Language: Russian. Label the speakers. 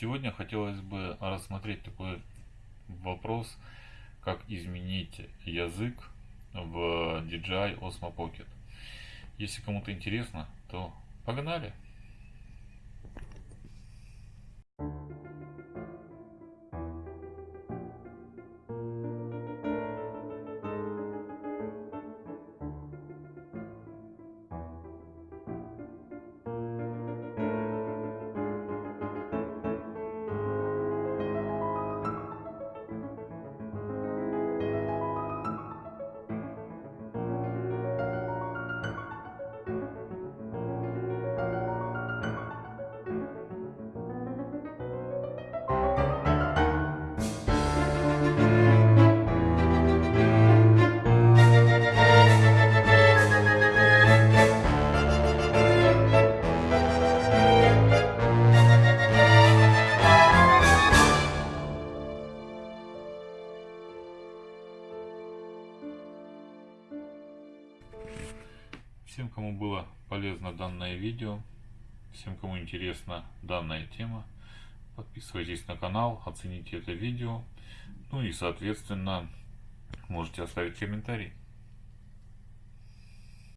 Speaker 1: Сегодня хотелось бы рассмотреть такой вопрос, как изменить язык в DJI Osmo Pocket. Если кому-то интересно, то погнали! Всем, кому было полезно данное видео, всем, кому интересна данная тема, подписывайтесь на канал, оцените это видео, ну и, соответственно, можете оставить комментарий.